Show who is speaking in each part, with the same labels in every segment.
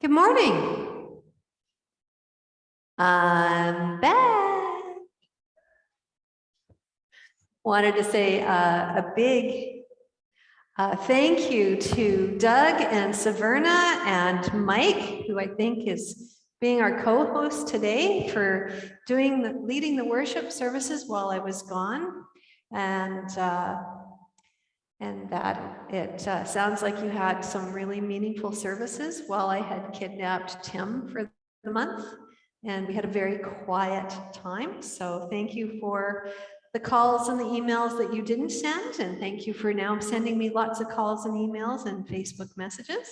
Speaker 1: Good morning. I'm back. Wanted to say uh, a big uh, thank you to Doug and Saverna and Mike, who I think is being our co-host today for doing the leading the worship services while I was gone. And uh, and that it uh, sounds like you had some really meaningful services while I had kidnapped Tim for the month. And we had a very quiet time. So thank you for the calls and the emails that you didn't send. And thank you for now sending me lots of calls and emails and Facebook messages.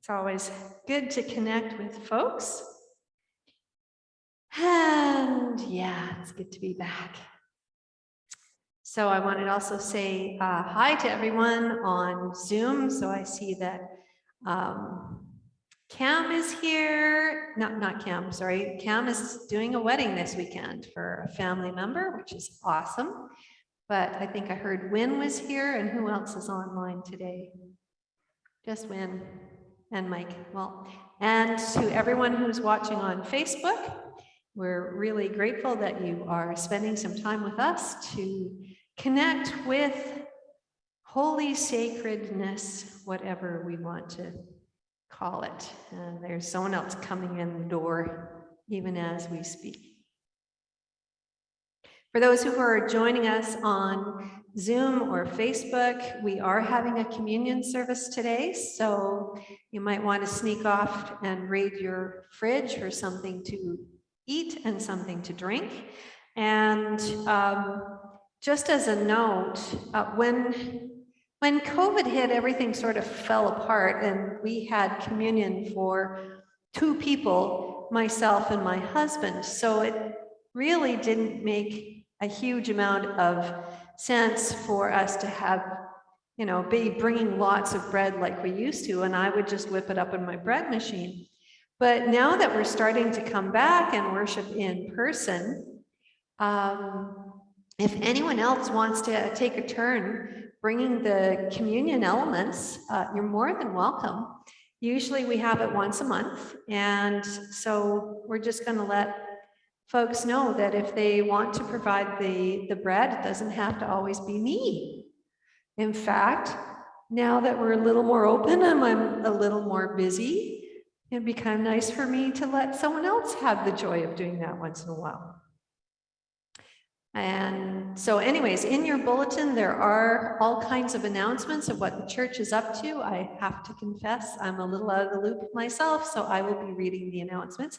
Speaker 1: It's always good to connect with folks. And yeah, it's good to be back. So I wanted to also say uh, hi to everyone on Zoom. So I see that um, Cam is here. Not, not Cam, sorry. Cam is doing a wedding this weekend for a family member, which is awesome. But I think I heard Win was here and who else is online today? Just Win and Mike. Well, and to everyone who's watching on Facebook, we're really grateful that you are spending some time with us to connect with holy sacredness, whatever we want to call it. There's someone else coming in the door even as we speak. For those who are joining us on Zoom or Facebook, we are having a communion service today, so you might want to sneak off and raid your fridge for something to eat and something to drink. And um, just as a note, uh, when when COVID hit, everything sort of fell apart and we had communion for two people, myself and my husband. So it really didn't make a huge amount of sense for us to have, you know, be bringing lots of bread like we used to. And I would just whip it up in my bread machine. But now that we're starting to come back and worship in person, um, if anyone else wants to take a turn bringing the communion elements, uh, you're more than welcome. Usually we have it once a month. And so we're just going to let folks know that if they want to provide the, the bread, it doesn't have to always be me. In fact, now that we're a little more open and I'm a little more busy, it'd be kind of nice for me to let someone else have the joy of doing that once in a while. And so anyways, in your bulletin, there are all kinds of announcements of what the church is up to. I have to confess, I'm a little out of the loop myself, so I will be reading the announcements.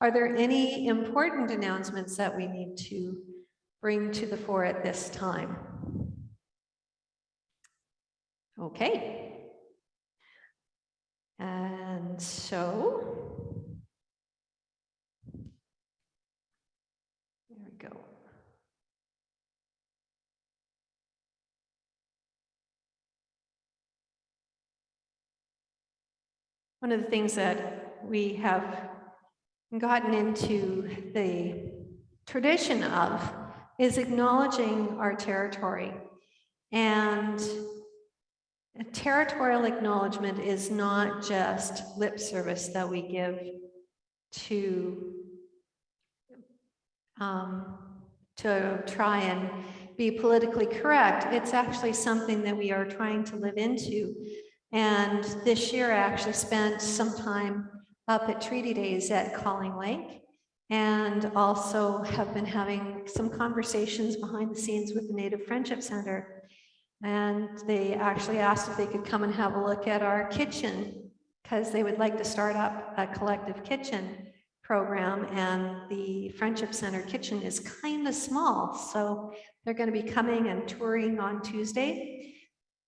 Speaker 1: Are there any important announcements that we need to bring to the fore at this time? Okay. And so, there we go. One of the things that we have gotten into the tradition of is acknowledging our territory. And territorial acknowledgement is not just lip service that we give to, um, to try and be politically correct. It's actually something that we are trying to live into and this year I actually spent some time up at Treaty Days at Calling Lake and also have been having some conversations behind the scenes with the Native Friendship Center. And they actually asked if they could come and have a look at our kitchen because they would like to start up a collective kitchen program and the Friendship Center kitchen is kind of small. So they're going to be coming and touring on Tuesday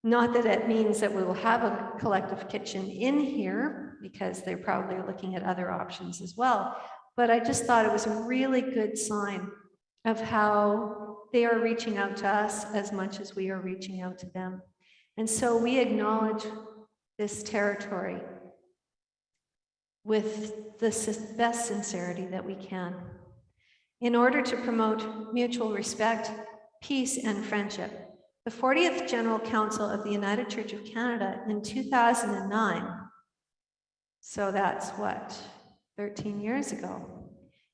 Speaker 1: not that it means that we will have a collective kitchen in here because they're probably looking at other options as well. But I just thought it was a really good sign of how they are reaching out to us as much as we are reaching out to them. And so we acknowledge this territory with the best sincerity that we can in order to promote mutual respect, peace, and friendship. The 40th General Council of the United Church of Canada in 2009 So that's what, 13 years ago.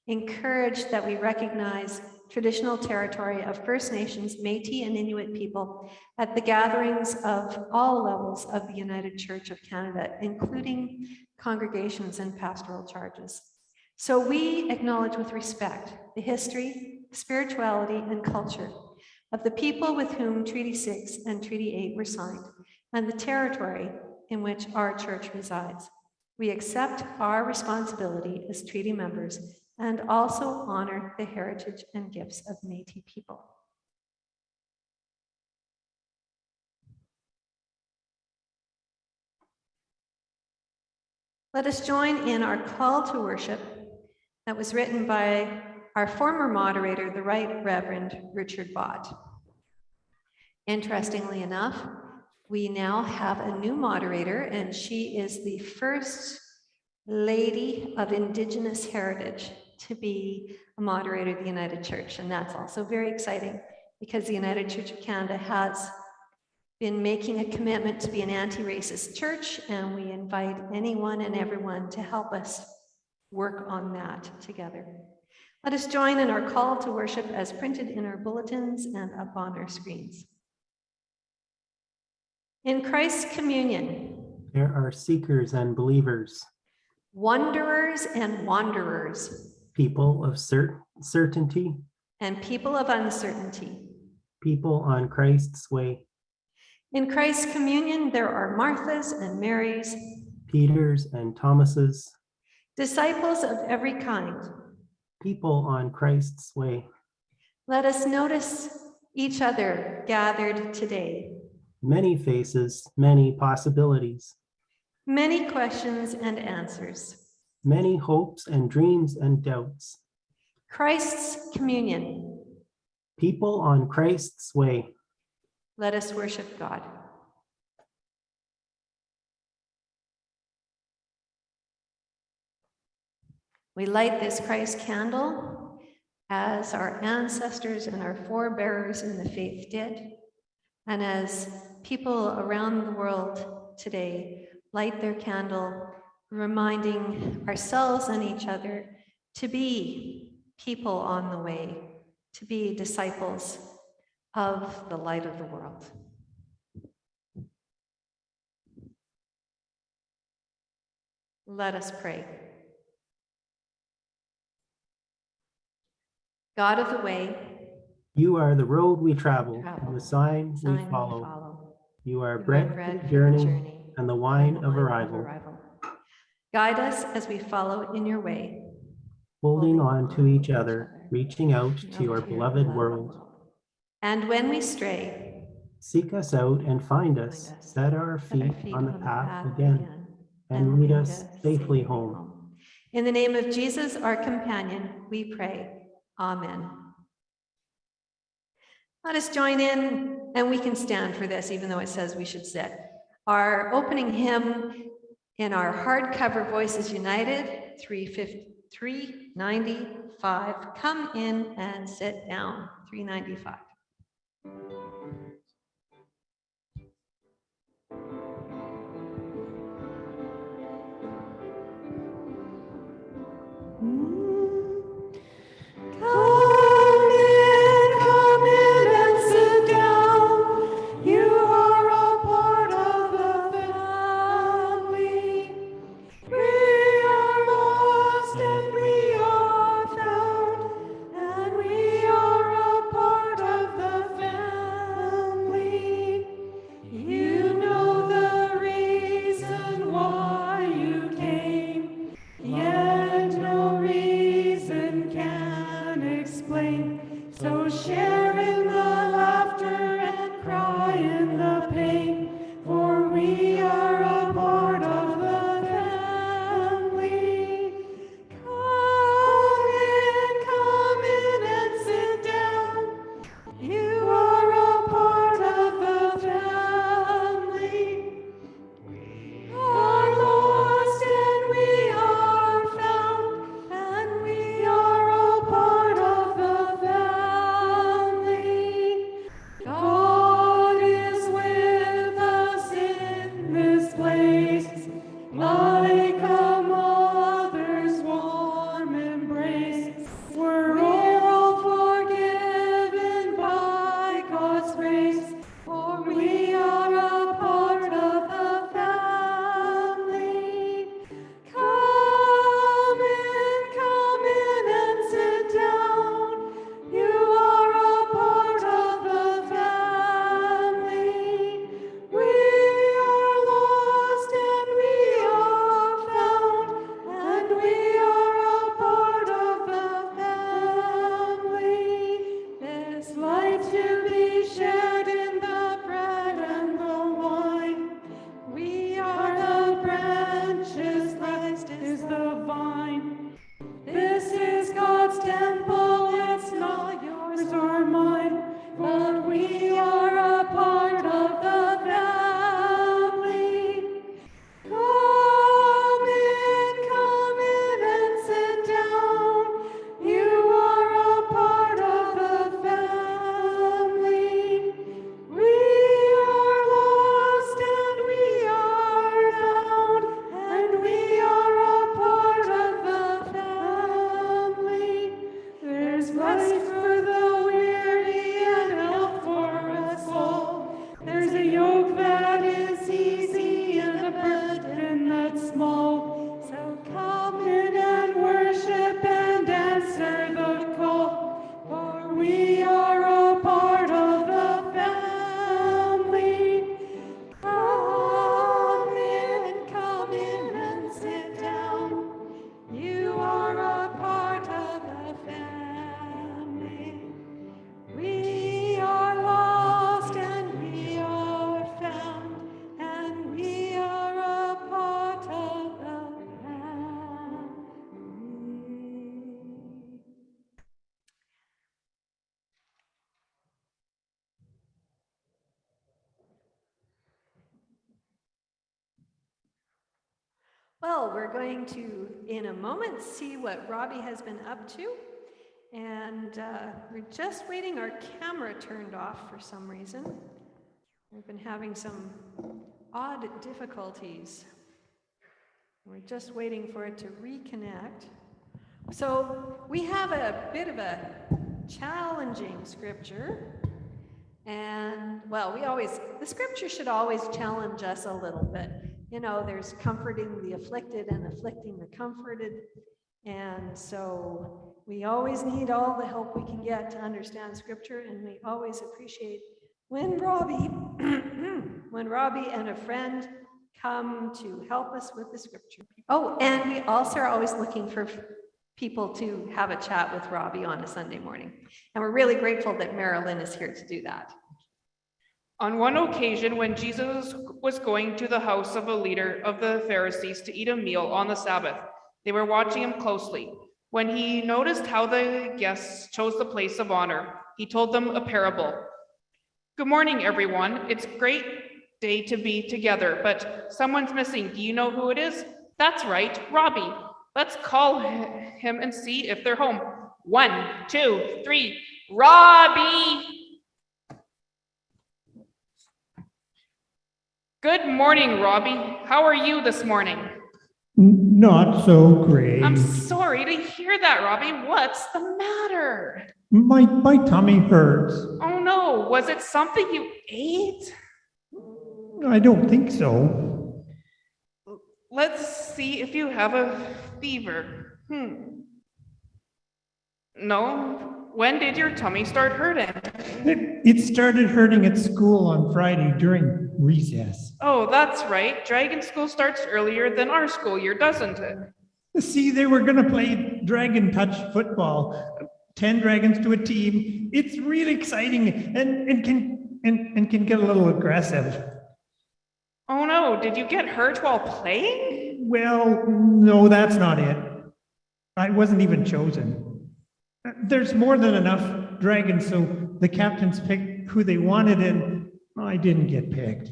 Speaker 1: Encouraged that we recognize traditional territory of First Nations, Métis and Inuit people at the gatherings of all levels of the United Church of Canada, including congregations and pastoral charges. So we acknowledge with respect the history, spirituality, and culture of the people with whom Treaty 6 and Treaty 8 were signed, and the territory in which our church resides. We accept our responsibility as treaty members and also honor the heritage and gifts of Métis people. Let us join in our call to worship that was written by our former moderator, the Right Reverend Richard Bott. Interestingly enough, we now have a new moderator, and she is the first lady of Indigenous heritage to be a moderator of the United Church. And that's also very exciting because the United Church of Canada has been making a commitment to be an anti-racist church, and we invite anyone and everyone to help us work on that together. Let us join in our call to worship as printed in our bulletins and up on our screens. In Christ's communion,
Speaker 2: There are seekers and believers,
Speaker 1: wanderers and wanderers,
Speaker 2: people of cer- certainty,
Speaker 1: and people of uncertainty.
Speaker 2: people on Christ's way,
Speaker 1: In Christ's communion, there are Marthas and Marys,
Speaker 2: Peters and Thomases,
Speaker 1: disciples of every kind.
Speaker 2: People on Christ's way,
Speaker 1: Let us notice each other gathered today.
Speaker 2: many faces, many possibilities,
Speaker 1: Many questions and answers.
Speaker 2: many hopes and dreams and doubts,
Speaker 1: Christ's communion.
Speaker 2: people on Christ's way.
Speaker 1: Let us worship God. We light this Christ candle as our ancestors and our forebearers in the faith did, and as people around the world today light their candle, reminding ourselves and each other to be people on the way, to be disciples of the light of the world. Let us pray. God of the way,
Speaker 2: You are the road we travel,
Speaker 1: Travel,
Speaker 2: and the sign we
Speaker 1: sign we
Speaker 2: follow.
Speaker 1: follow.
Speaker 2: You are bread
Speaker 1: bread
Speaker 2: the journey
Speaker 1: journey,
Speaker 2: and the wine
Speaker 1: and
Speaker 2: of
Speaker 1: wine
Speaker 2: arrival,
Speaker 1: Guide us as we follow in your way.
Speaker 2: holding
Speaker 1: holding
Speaker 2: on to
Speaker 1: on
Speaker 2: each other,
Speaker 1: other,
Speaker 2: reaching out to your
Speaker 1: to
Speaker 2: beloved
Speaker 1: beloved
Speaker 2: world.
Speaker 1: And when we stray,
Speaker 2: Seek us out and find us,
Speaker 1: us,
Speaker 2: set our
Speaker 1: set our
Speaker 2: feet on the path again,
Speaker 1: and
Speaker 2: and lead us safely home.
Speaker 1: In the name of Jesus, our companion, we pray. Amen. Let us join in, and we can stand for this, even though it says we should sit. Our opening hymn in our hardcover Voices United, 350 395. Come in and sit down, 395. See what Robbie has been up to. And uh, we're just waiting our camera turned off for some reason. We've been having some odd difficulties. We're just waiting for it to reconnect. So we have a bit of a challenging scripture. And, well, we always, the scripture should always challenge us a little bit. You know, there's comforting the afflicted and afflicting the comforted. And so we always need all the help we can get to understand scripture, and we always appreciate when Robbie, when Robbie and a friend come to help us with the scripture. Oh, and we also are always looking for people to have a chat with Robbie on a Sunday morning. And we're really grateful that Marilyn is here to do that.
Speaker 3: On one occasion, when Jesus was going to the house of a leader of the Pharisees to eat a meal on the Sabbath, they were watching him closely. When he noticed how the guests chose the place of honor, he told them a parable. Good morning, everyone. It's a great day to be together, but someone's missing. Do you know who it is? That's right, Robbie. Let's call him and see if they're home. One, two, three. Robbie! Good morning, Robbie. How are you this morning?
Speaker 4: Not so great.
Speaker 3: I'm sorry to hear that, Robbie. What's the matter?
Speaker 4: My, my tummy hurts.
Speaker 3: Oh no, was it something you ate?
Speaker 4: I don't think so.
Speaker 3: Let's see if you have a fever. Hmm. No? When did your tummy start hurting?
Speaker 4: It, it started hurting at school on Friday during recess.
Speaker 3: Oh, that's right. Dragon school starts earlier than our school year, doesn't it?
Speaker 4: See, they were going to play dragon touch football. 10 dragons to a team. It's really exciting and, and can and, and can get a little aggressive.
Speaker 3: Oh no, did you get hurt while playing?
Speaker 4: Well, no, that's not it. I wasn't even chosen. There's more than enough dragons, so the captains picked who they wanted, and I didn't get picked.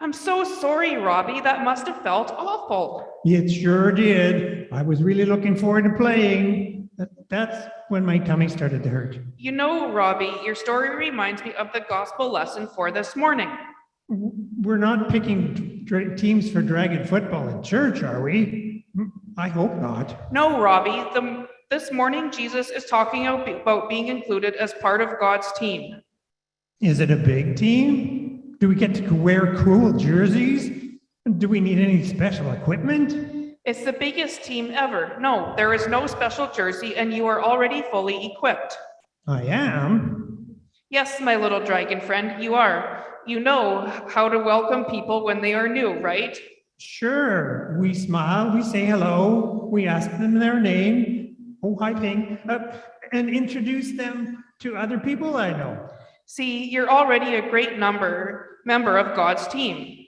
Speaker 3: I'm so sorry, Robbie. That must have felt awful.
Speaker 4: It sure did. I was really looking forward to playing. That's when my tummy started to hurt.
Speaker 3: You know, Robbie, your story reminds me of the gospel lesson for this morning.
Speaker 4: We're not picking teams for dragon football in church, are we? I hope not.
Speaker 3: No, Robbie, the, this morning Jesus is talking about being included as part of God's team.
Speaker 4: Is it a big team? Do we get to wear cool jerseys? Do we need any special equipment?
Speaker 3: It's the biggest team ever. No, there is no special jersey and you are already fully equipped.
Speaker 4: I am.
Speaker 3: Yes, my little dragon friend, you are. You know how to welcome people when they are new, right?
Speaker 4: Sure. We smile, we say hello, we ask them their name. Oh, hi, Ping. Uh, and introduce them to other people I know.
Speaker 3: See, you're already a great number member of God's team.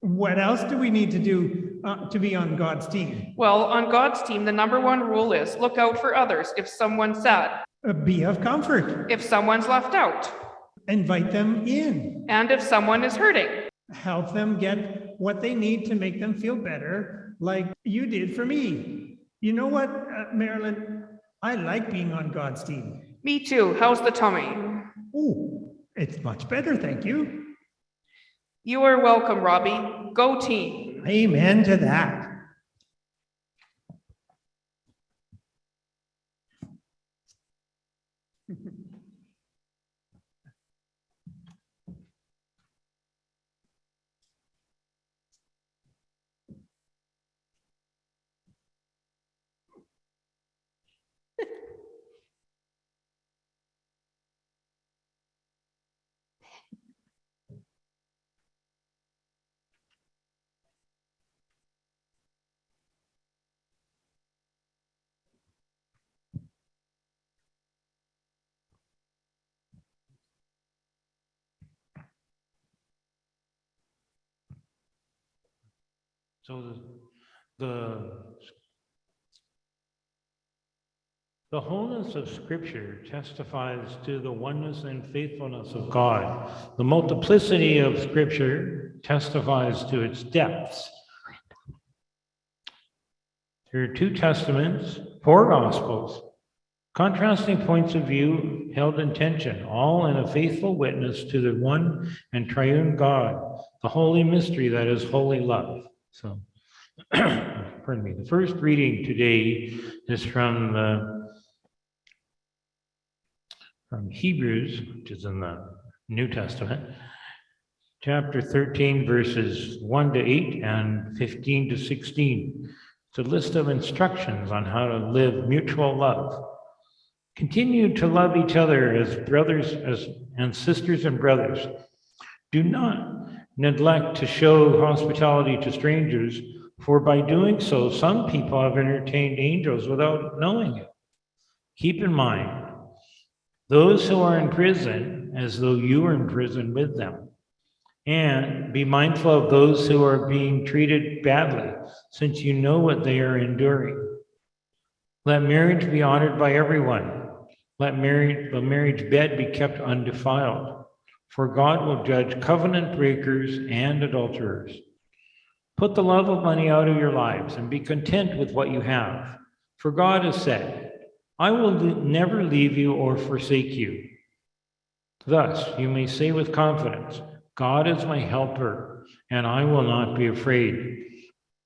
Speaker 4: What else do we need to do uh, to be on God's team?
Speaker 3: Well, on God's team, the number one rule is look out for others if someone's sad,
Speaker 4: Uh, be of comfort.
Speaker 3: if someone's left out,
Speaker 4: Invite them in.
Speaker 3: and if someone is hurting.
Speaker 4: Help them get what they need to make them feel better, like you did for me. You know what, uh, Marilyn? I like being on God's team.
Speaker 3: Me too. How's the tummy?
Speaker 4: Oh, it's much better, thank you.
Speaker 3: You are welcome, Robbie. Go team.
Speaker 4: Amen to that.
Speaker 5: So the, the, the wholeness of Scripture testifies to the oneness and faithfulness of God. The multiplicity of Scripture testifies to its depths. There are two testaments, four gospels, contrasting points of view held in tension, all in a faithful witness to the one and triune God, the holy mystery that is holy love. So, pardon me, the first reading today is from the from Hebrews, which is in the New Testament, chapter 13, verses 1 to 8 and 15 to 16. It's a list of instructions on how to live mutual love. Continue to love each other as brothers as, and sisters and brothers. Do not neglect to show hospitality to strangers, for by doing so, some people have entertained angels without knowing it. Keep in mind, those who are in prison as though you were in prison with them. And be mindful of those who are being treated badly, since you know what they are enduring. Let marriage be honored by everyone. Let marriage, the marriage bed be kept undefiled, for God will judge covenant breakers and adulterers. Put the love of money out of your lives and be content with what you have, for God has said, I will never leave you or forsake you. Thus, you may say with confidence, God is my helper, and I will not be afraid.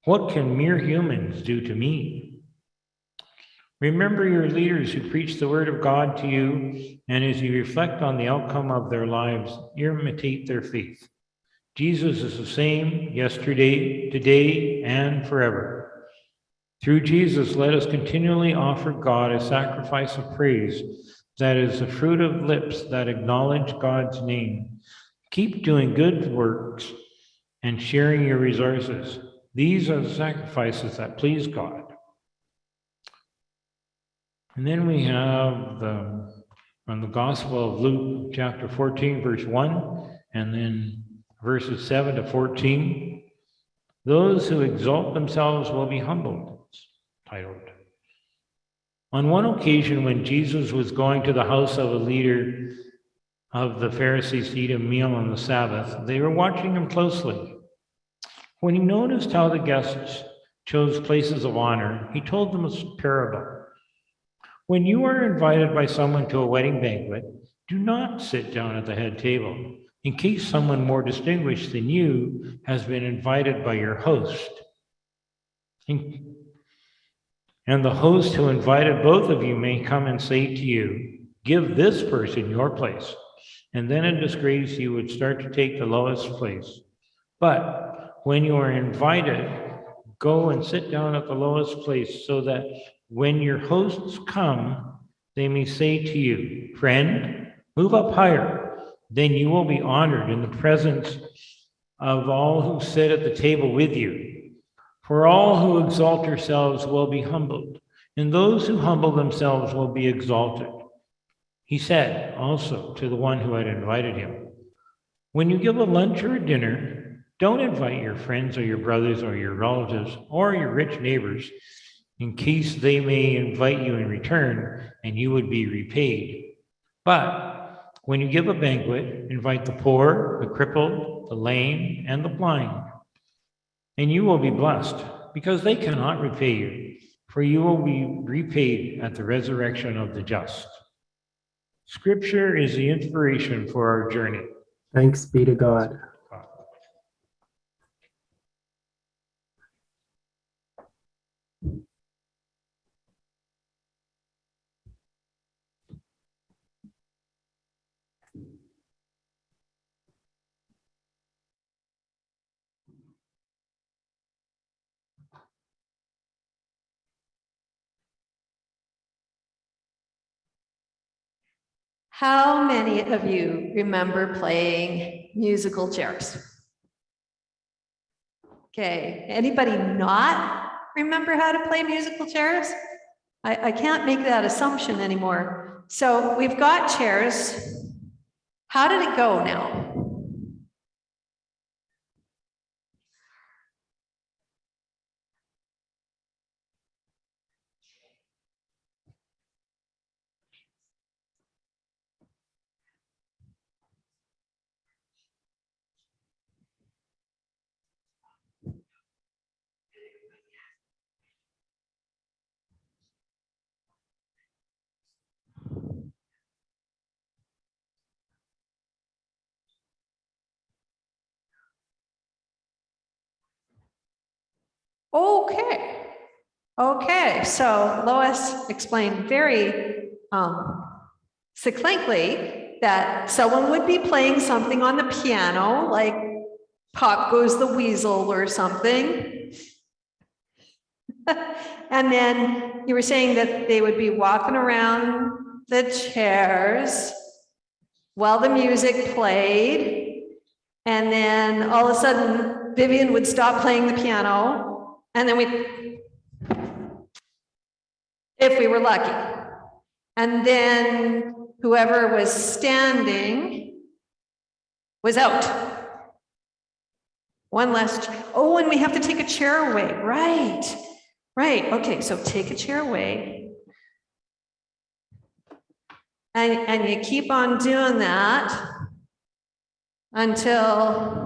Speaker 5: What can mere humans do to me? Remember your leaders who preach the word of God to you, and as you reflect on the outcome of their lives, imitate their faith. Jesus is the same yesterday, today, and forever. Through Jesus, let us continually offer God a sacrifice of praise that is the fruit of lips that acknowledge God's name. Keep doing good works and sharing your resources. These are the sacrifices that please God. And then we have the from the Gospel of Luke, chapter 14, verse 1, and then verses 7 to 14. Those who exalt themselves will be humbled, titled. On one occasion, when Jesus was going to the house of a leader of the Pharisees to eat a meal on the Sabbath, they were watching him closely. When he noticed how the guests chose places of honor, he told them a parable. When you are invited by someone to a wedding banquet, do not sit down at the head table, in case someone more distinguished than you has been invited by your host. And the host who invited both of you may come and say to you, Give this person your place. And then in disgrace, you would start to take the lowest place. But when you are invited, go and sit down at the lowest place so that when your hosts come, they may say to you, Friend, move up higher. Then you will be honored in the presence of all who sit at the table with you. For all who exalt yourselves will be humbled, and those who humble themselves will be exalted. He said also to the one who had invited him, When you give a lunch or a dinner, don't invite your friends or your brothers or your relatives or your rich neighbors in case they may invite you in return and you would be repaid. But when you give a banquet, invite the poor, the crippled, the lame, and the blind, and you will be blessed because they cannot repay you, for you will be repaid at the resurrection of the just. Scripture is the inspiration for our journey.
Speaker 2: Thanks be to God.
Speaker 1: How many of you remember playing musical chairs? Okay, anybody not remember how to play musical chairs? I, I can't make that assumption anymore. So we've got chairs. How did it go now? Okay. Okay, so Lois explained very um, succinctly that someone would be playing something on the piano, like Pop Goes the Weasel or something. And then you were saying that they would be walking around the chairs while the music played. And then all of a sudden Vivian would stop playing the piano and then we, if we were lucky. And then whoever was standing was out. One ch- oh, and we have to take a chair away, right? Right, okay, so take a chair away. And, and you keep on doing that until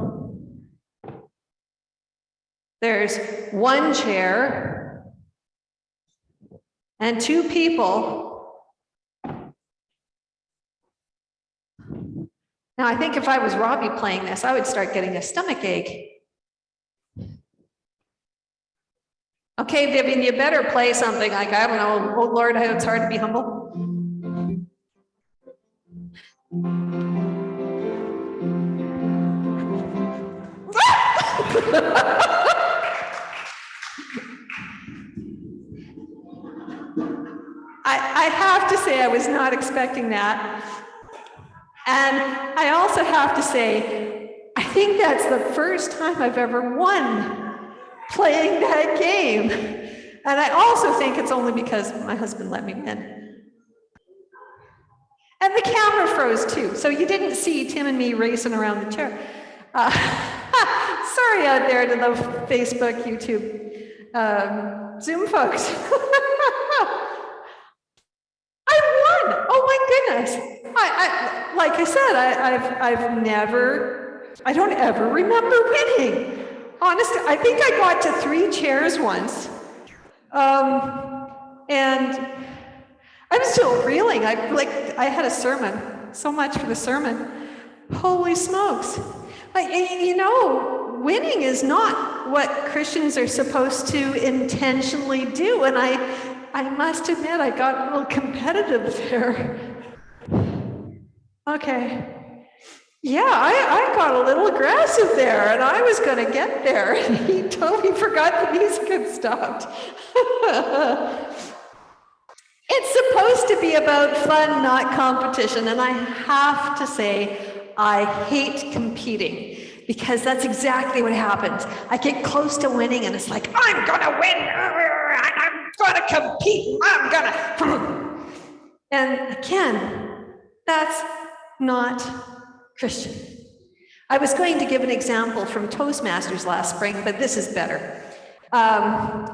Speaker 1: there's one chair and two people. Now, I think if I was Robbie playing this, I would start getting a stomach ache. Okay, Vivian, you better play something like, I don't know, oh Lord, it's hard to be humble. I, I have to say, I was not expecting that. And I also have to say, I think that's the first time I've ever won playing that game. And I also think it's only because my husband let me win. And the camera froze too, so you didn't see Tim and me racing around the chair. Uh, sorry out there to the Facebook, YouTube, um, Zoom folks. I won! Oh my goodness! I, I like I said, I, I've I've never, I don't ever remember winning. Honestly, I think I got to three chairs once. Um, and I'm still reeling. I like I had a sermon. So much for the sermon. Holy smokes. Like, you know, winning is not what Christians are supposed to intentionally do. And I I must admit I got a little competitive there. Okay. Yeah, I, I got a little aggressive there and I was going to get there. He totally forgot the music had stopped. it's supposed to be about fun, not competition. And I have to say, I hate competing because that's exactly what happens. I get close to winning and it's like, I'm going to win. I'm going to compete. I'm going to. And again, that's not Christian. I was going to give an example from Toastmasters last spring, but this is better. Um,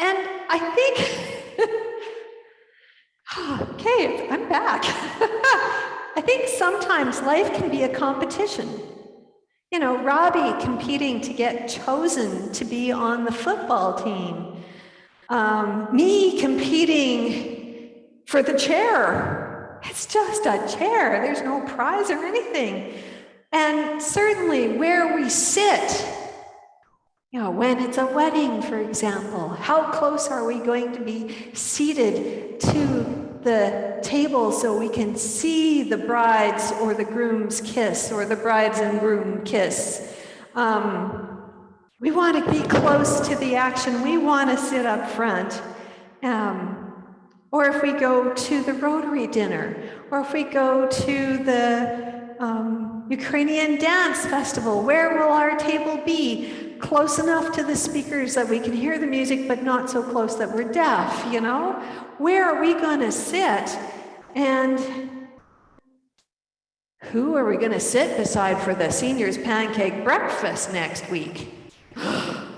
Speaker 1: and I think, okay, I'm back. I think sometimes life can be a competition. You know, Robbie competing to get chosen to be on the football team. Um, me competing for the chair. It's just a chair. There's no prize or anything. And certainly where we sit, you know, when it's a wedding, for example, how close are we going to be seated to the table so we can see the bride's or the groom's kiss or the bride's and groom kiss? Um, we want to be close to the action. We want to sit up front. Um, or if we go to the Rotary dinner, or if we go to the um, Ukrainian dance festival, where will our table be? Close enough to the speakers that we can hear the music, but not so close that we're deaf, you know? Where are we going to sit? And who are we going to sit beside for the seniors pancake breakfast next week?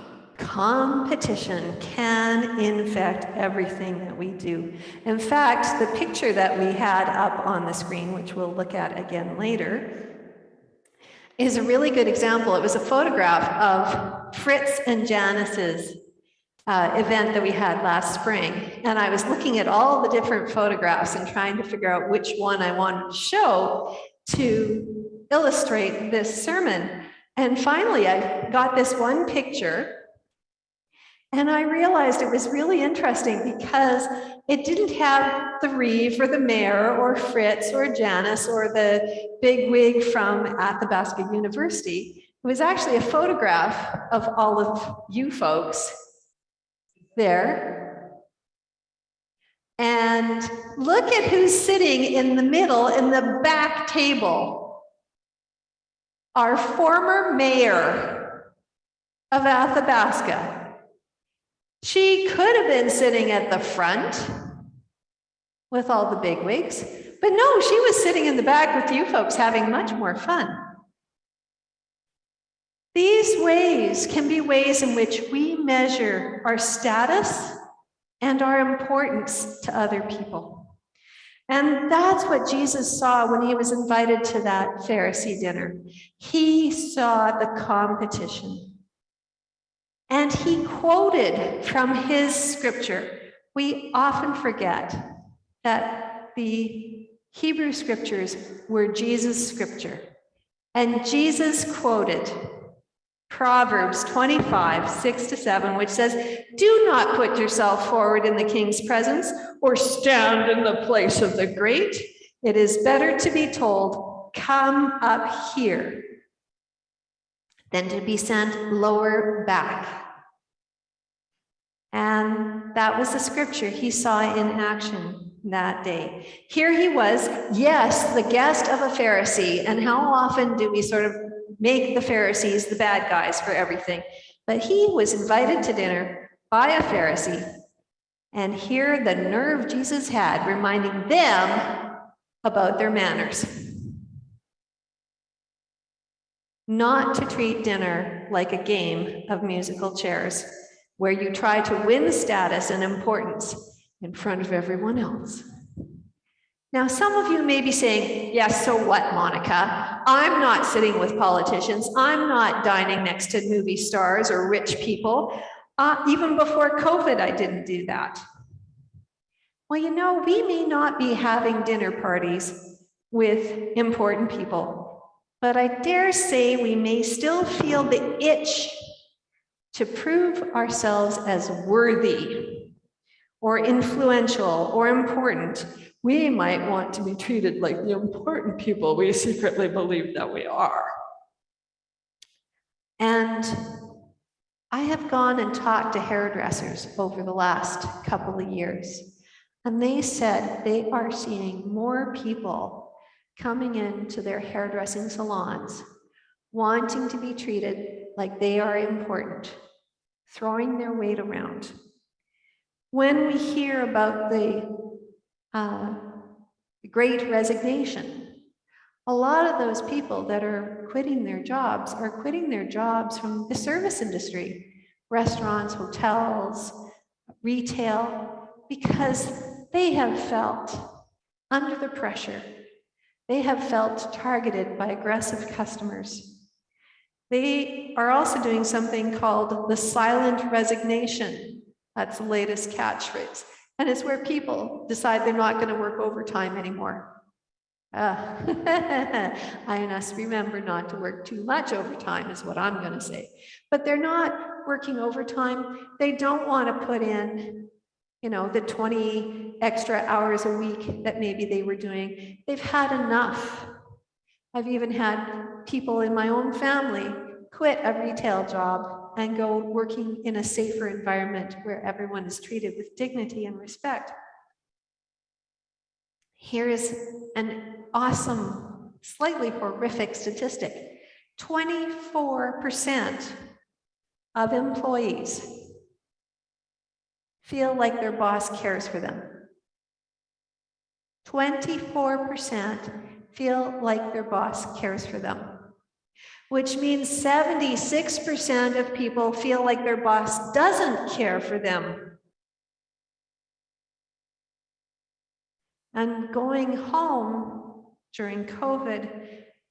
Speaker 1: competition can infect everything that we do. In fact, the picture that we had up on the screen, which we'll look at again later, is a really good example. It was a photograph of Fritz and Janice's uh, event that we had last spring. And I was looking at all the different photographs and trying to figure out which one I wanted to show to illustrate this sermon. And finally, I got this one picture And I realized it was really interesting because it didn't have the Reeve or the mayor or Fritz or Janice or the big wig from Athabasca University. It was actually a photograph of all of you folks there. And look at who's sitting in the middle in the back table. Our former mayor of Athabasca. She could have been sitting at the front with all the bigwigs, but no, she was sitting in the back with you folks having much more fun. These ways can be ways in which we measure our status and our importance to other people. And that's what Jesus saw when he was invited to that Pharisee dinner. He saw the competition. And he quoted from his scripture. We often forget that the Hebrew scriptures were Jesus' scripture. And Jesus quoted Proverbs 25, 6 to 7, which says, Do not put yourself forward in the king's presence or stand in the place of the great. It is better to be told, Come up here, than to be sent lower back. And that was the scripture he saw in action that day. Here he was, yes, the guest of a Pharisee. And how often do we sort of make the Pharisees the bad guys for everything? But he was invited to dinner by a Pharisee. And here the nerve Jesus had reminding them about their manners. Not to treat dinner like a game of musical chairs where you try to win status and importance in front of everyone else. Now, some of you may be saying, yes, so what, Monica? I'm not sitting with politicians. I'm not dining next to movie stars or rich people. Uh, even before COVID, I didn't do that. Well, you know, we may not be having dinner parties with important people, but I dare say we may still feel the itch to prove ourselves as worthy or influential or important, we might want to be treated like the important people we secretly believe that we are. And I have gone and talked to hairdressers over the last couple of years, and they said they are seeing more people coming into their hairdressing salons wanting to be treated like they are important, throwing their weight around. When we hear about the uh, great resignation, a lot of those people that are quitting their jobs are quitting their jobs from the service industry, restaurants, hotels, retail, because they have felt under the pressure. They have felt targeted by aggressive customers. They are also doing something called the silent resignation. That's the latest catchphrase. And it's where people decide they're not going to work overtime anymore. Uh, I must remember not to work too much overtime is what I'm going to say. But they're not working overtime. They don't want to put in, you know, the 20 extra hours a week that maybe they were doing. They've had enough. I've even had people in my own family quit a retail job and go working in a safer environment where everyone is treated with dignity and respect. Here is an awesome, slightly horrific statistic. 24% of employees feel like their boss cares for them. 24% feel like their boss cares for them which means 76% of people feel like their boss doesn't care for them. And going home during COVID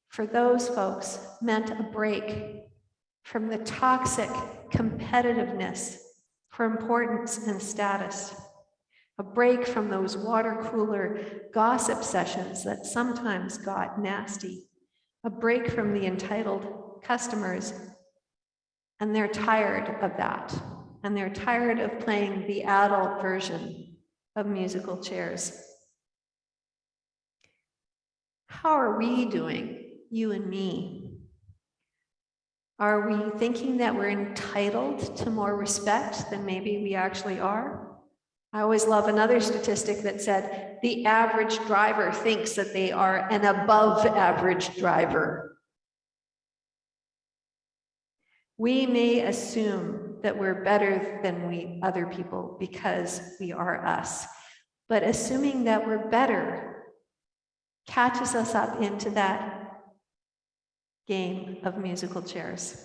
Speaker 1: for those folks meant a break from the toxic competitiveness for importance and status, a break from those water cooler gossip sessions that sometimes got nasty a break from the entitled customers, and they're tired of that. and they're tired of playing the adult version of musical chairs. How are we doing, you and me? Are we thinking that we're entitled to more respect than maybe we actually are? I always love another statistic that said the average driver thinks that they are an above average driver. We may assume that we're better than we other people because we are us. But assuming that we're better catches us up into that game of musical chairs.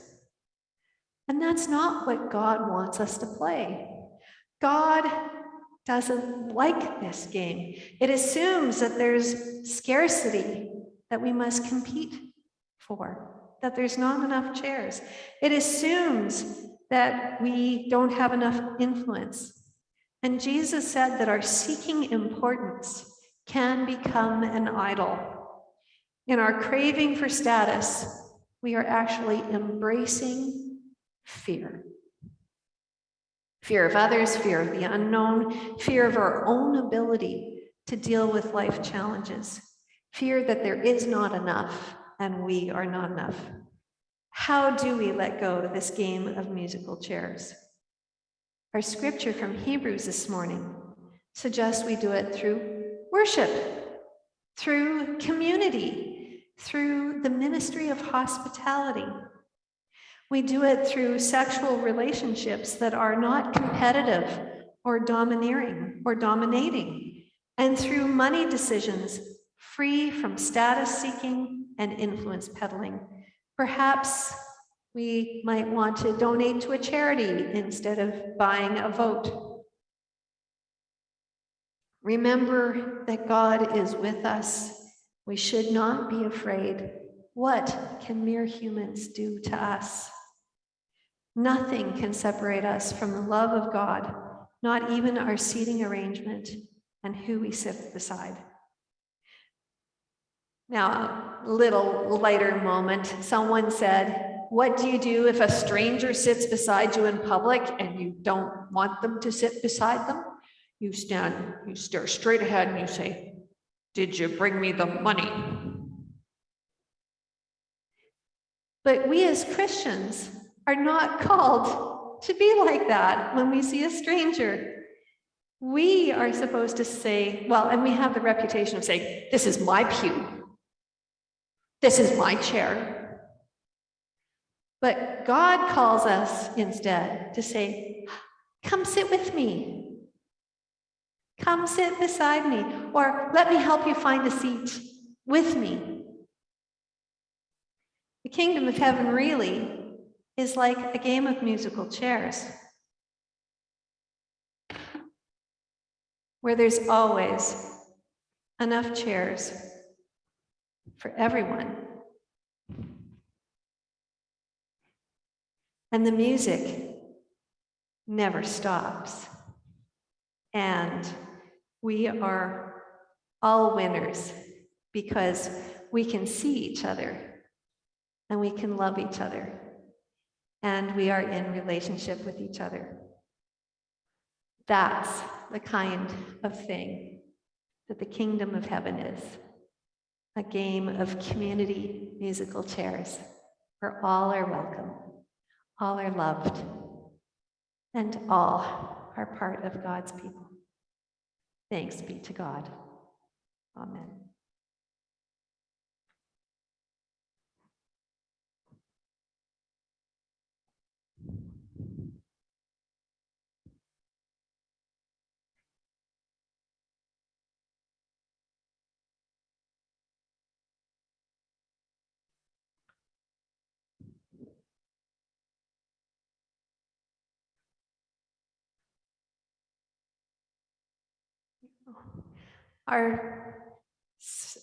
Speaker 1: And that's not what God wants us to play. God doesn't like this game. It assumes that there's scarcity that we must compete for, that there's not enough chairs. It assumes that we don't have enough influence. And Jesus said that our seeking importance can become an idol. In our craving for status, we are actually embracing fear. Fear of others, fear of the unknown, fear of our own ability to deal with life challenges, fear that there is not enough and we are not enough. How do we let go of this game of musical chairs? Our scripture from Hebrews this morning suggests we do it through worship, through community, through the ministry of hospitality. We do it through sexual relationships that are not competitive or domineering or dominating, and through money decisions free from status seeking and influence peddling. Perhaps we might want to donate to a charity instead of buying a vote. Remember that God is with us. We should not be afraid. What can mere humans do to us? Nothing can separate us from the love of God, not even our seating arrangement and who we sit beside. Now, a little lighter moment. Someone said, what do you do if a stranger sits beside you in public and you don't want them to sit beside them? You stand, you stare straight ahead and you say, did you bring me the money? But we as Christians are not called to be like that when we see a stranger. We are supposed to say, well, and we have the reputation of saying, this is my pew. This is my chair. But God calls us instead to say, come sit with me. Come sit beside me, or let me help you find a seat with me. The kingdom of heaven really is like a game of musical chairs, where there's always enough chairs for everyone. And the music never stops. And we are all winners because we can see each other and we can love each other and we are in relationship with each other. That's the kind of thing that the kingdom of heaven is a game of community musical chairs where all are welcome, all are loved, and all are part of God's people. Thanks be to God. Amen. Our,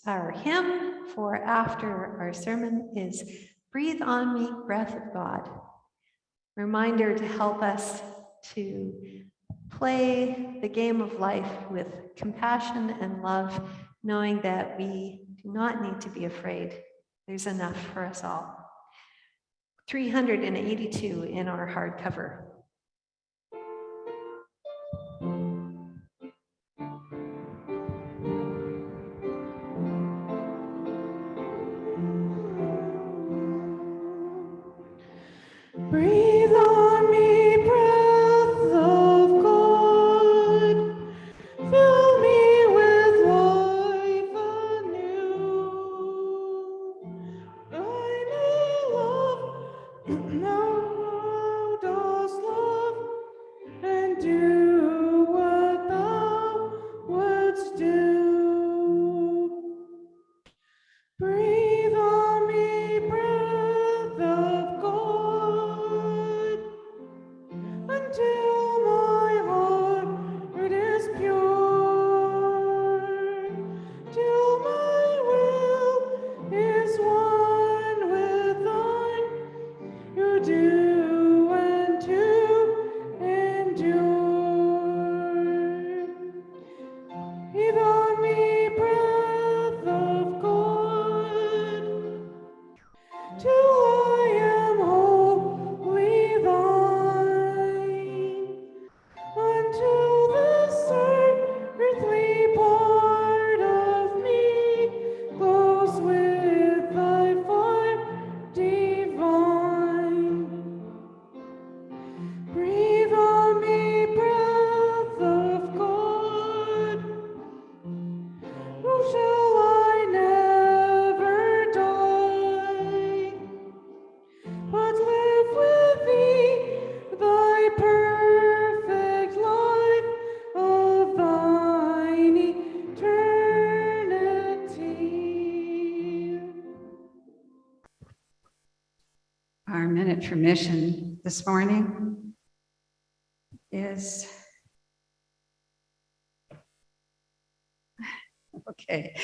Speaker 1: our hymn for after our sermon is Breathe on Me, Breath of God. Reminder to help us to play the game of life with compassion and love, knowing that we do not need to be afraid. There's enough for us all. 382 in our hardcover.
Speaker 6: This morning is okay,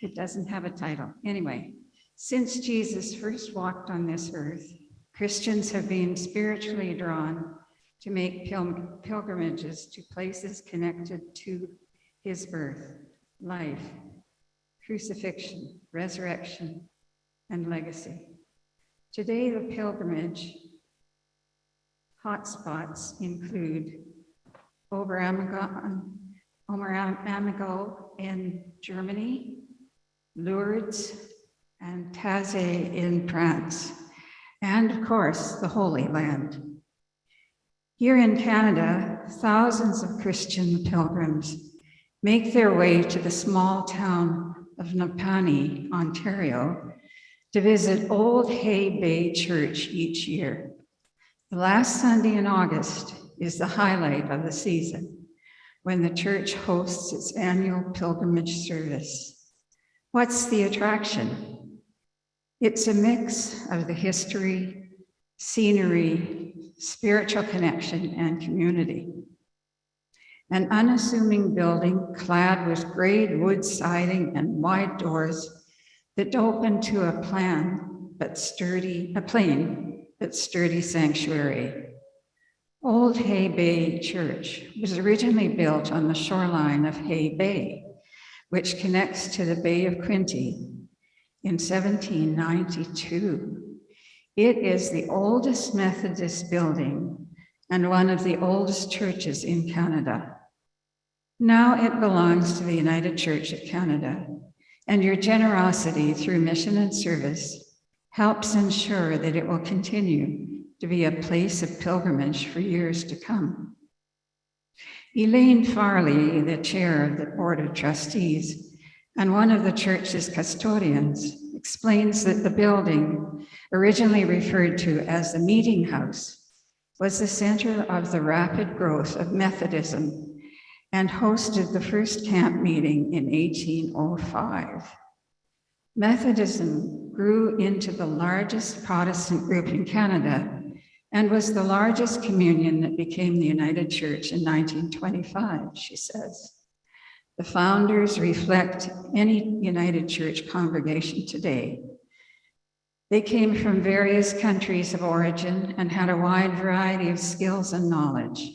Speaker 6: it doesn't have a title. Anyway, since Jesus first walked on this earth, Christians have been spiritually drawn to make pil- pilgrimages to places connected to his birth, life, crucifixion, resurrection, and legacy. Today, the pilgrimage hotspots include Oberammergau in Germany, Lourdes, and Taizé in France, and of course, the Holy Land. Here in Canada, thousands of Christian pilgrims make their way to the small town of Napanee, Ontario, to visit Old Hay Bay Church each year. The last Sunday in August is the highlight of the season, when the church hosts its annual pilgrimage service. What's the attraction? It's a mix of the history, scenery, spiritual connection, and community. An unassuming building clad with gray wood siding and wide doors that open to a plan but sturdy, a plain but sturdy sanctuary. Old Hay Bay Church was originally built on the shoreline of Hay Bay, which connects to the Bay of Quinte in 1792. It is the oldest Methodist building and one of the oldest churches in Canada. Now it belongs to the United Church of Canada, and your generosity through mission and service helps ensure that it will continue to be a place of pilgrimage for years to come. Elaine Farley, the chair of the Board of Trustees and one of the church's custodians, explains that the building, originally referred to as the Meeting House, was the center of the rapid growth of Methodism and hosted the first camp meeting in 1805. Methodism grew into the largest Protestant group in Canada and was the largest communion that became the United Church in 1925, she says. The founders reflect any United Church congregation today. They came from various countries of origin and had a wide variety of skills and knowledge,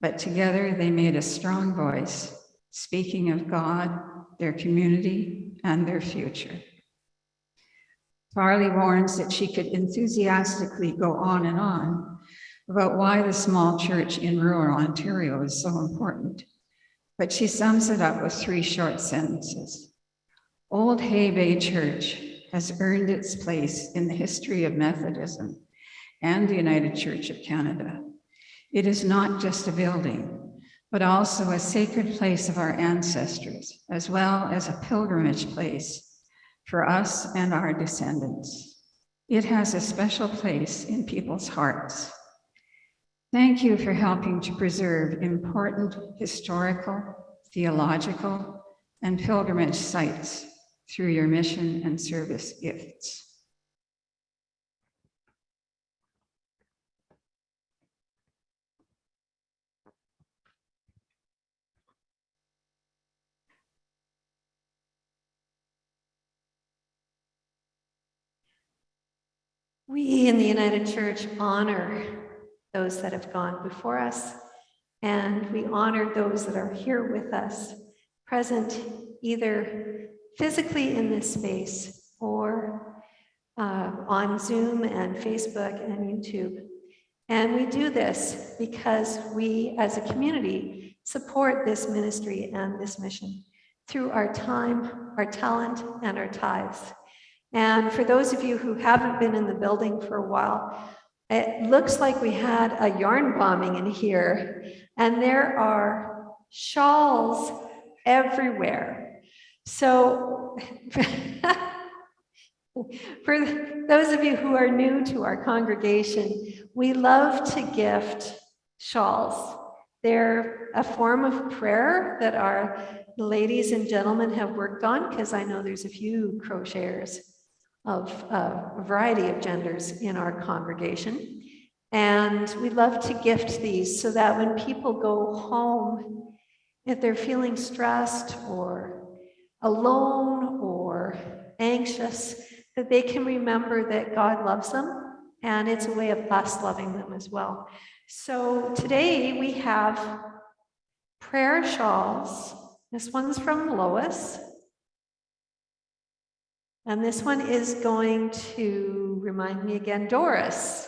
Speaker 6: but together they made a strong voice, speaking of God, their community, and their future. Farley warns that she could enthusiastically go on and on about why the small church in rural Ontario is so important. But she sums it up with three short sentences. Old Hay Bay Church has earned its place in the history of Methodism and the United Church of Canada. It is not just a building, but also a sacred place of our ancestors, as well as a pilgrimage place for us and our descendants. It has a special place in people's hearts. Thank you for helping to preserve important historical, theological, and pilgrimage sites through your mission and service gifts.
Speaker 1: We in the United Church honor those that have gone before us, and we honor those that are here with us, present either physically in this space or uh, on Zoom and Facebook and YouTube. And we do this because we, as a community, support this ministry and this mission through our time, our talent, and our tithes. And for those of you who haven't been in the building for a while, it looks like we had a yarn bombing in here, and there are shawls everywhere. So for those of you who are new to our congregation, we love to gift shawls. They're a form of prayer that our ladies and gentlemen have worked on because I know there's a few crocheters of a variety of genders in our congregation. And we love to gift these so that when people go home, if they're feeling stressed or alone or anxious, that they can remember that God loves them and it's a way of us loving them as well. So today we have prayer shawls. This one's from Lois. And this one is going to remind me again, Doris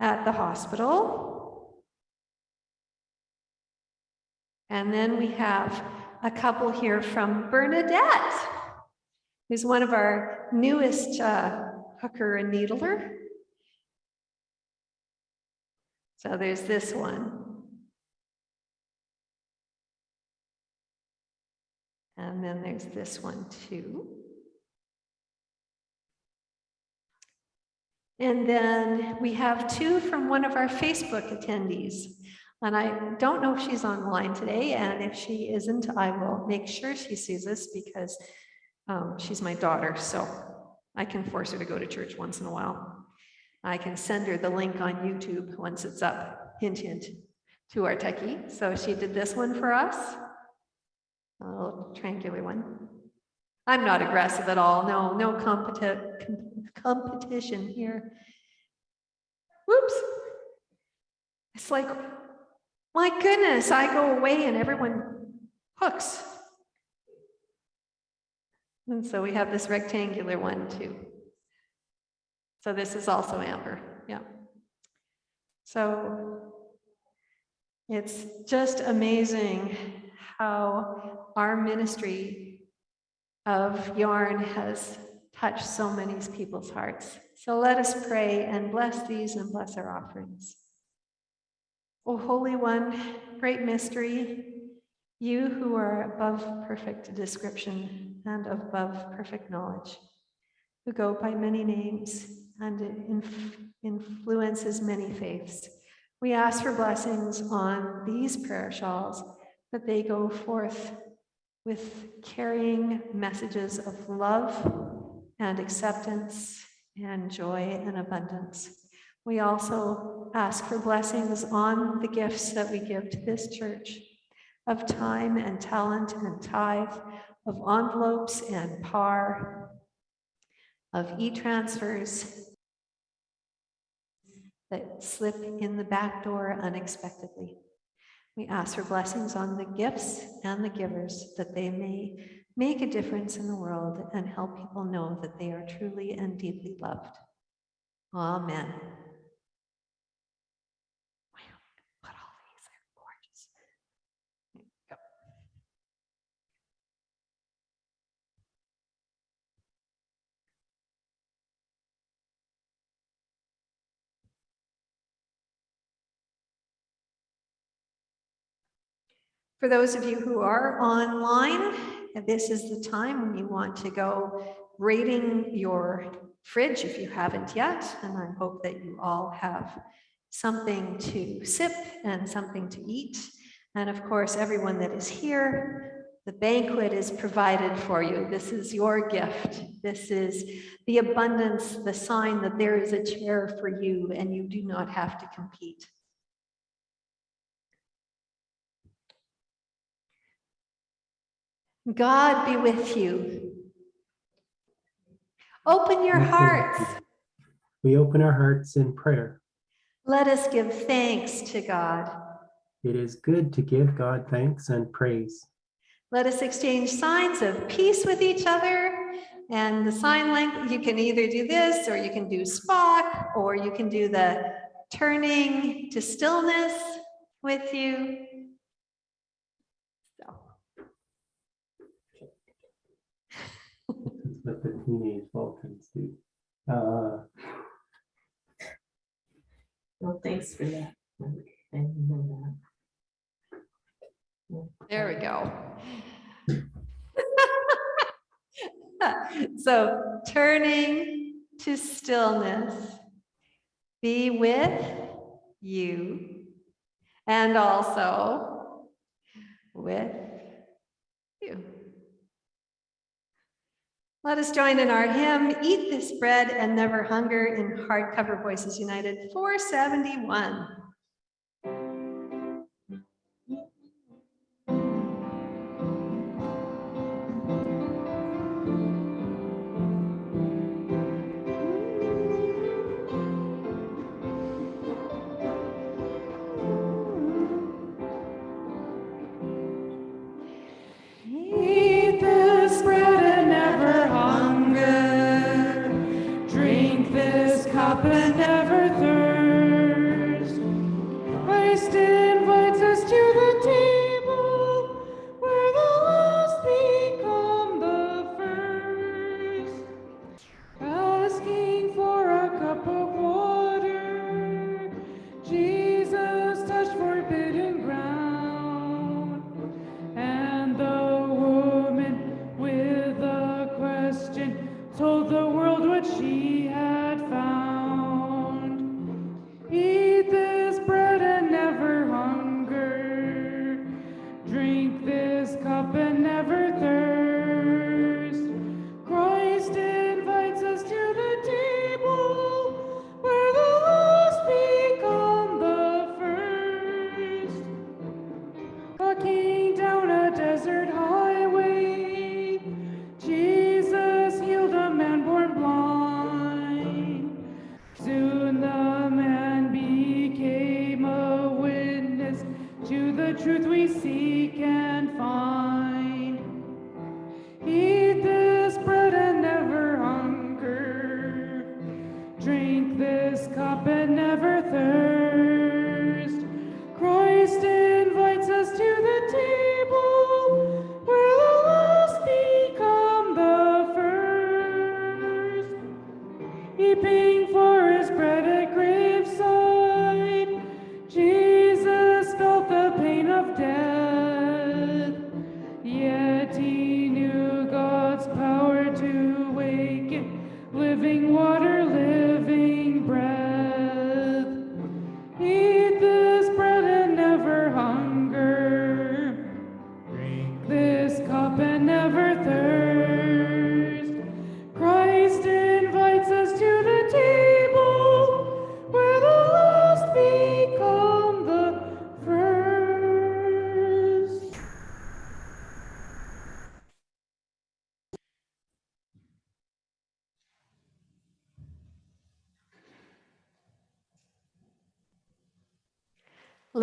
Speaker 1: at the hospital. And then we have a couple here from Bernadette, who's one of our newest uh, hooker and needler. So there's this one. And then there's this one too. And then we have two from one of our Facebook attendees. And I don't know if she's online today, and if she isn't, I will make sure she sees this because um, she's my daughter, so I can force her to go to church once in a while. I can send her the link on YouTube once it's up, hint, hint, to our techie. So she did this one for us, a little triangular one. I'm not aggressive at all. No, no competi- com- competition here. Whoops. It's like, my goodness, I go away and everyone hooks. And so we have this rectangular one too. So this is also amber, yeah. So it's just amazing how our ministry of yarn has touched so many people's hearts. So let us pray and bless these and bless our offerings. O Holy One, great mystery, you who are above perfect description and above perfect knowledge, who go by many names and inf- influences many faiths, we ask for blessings on these prayer shawls that they go forth with carrying messages of love and acceptance and joy and abundance. We also ask for blessings on the gifts that we give to this church of time and talent and tithe, of envelopes and PAR, of e-transfers that slip in the back door unexpectedly. We ask for blessings on the gifts and the givers that they may make a difference in the world and help people know that they are truly and deeply loved. Amen. For those of you who are online, this is the time when you want to go rating your fridge if you haven't yet. And I hope that you all have something to sip and something to eat. And of course, everyone that is here, the banquet is provided for you. This is your gift. This is the abundance, the sign that there is a chair for you and you do not have to compete. God be with you. Open your hearts.
Speaker 2: We open our hearts in prayer.
Speaker 1: Let us give thanks to God.
Speaker 2: It is good to give God thanks and praise.
Speaker 1: Let us exchange signs of peace with each other. And the sign language, you can either do this or you can do Spock or you can do the turning to stillness with you. So,
Speaker 2: That's what the teenage Vulcans do. Uh,
Speaker 7: Well, thanks for that. I know that.
Speaker 1: there we go. So turning to stillness, be with you and also with you.
Speaker 8: Let us join in our hymn, Eat This Bread and Never Hunger in Hardcover Voices United 471.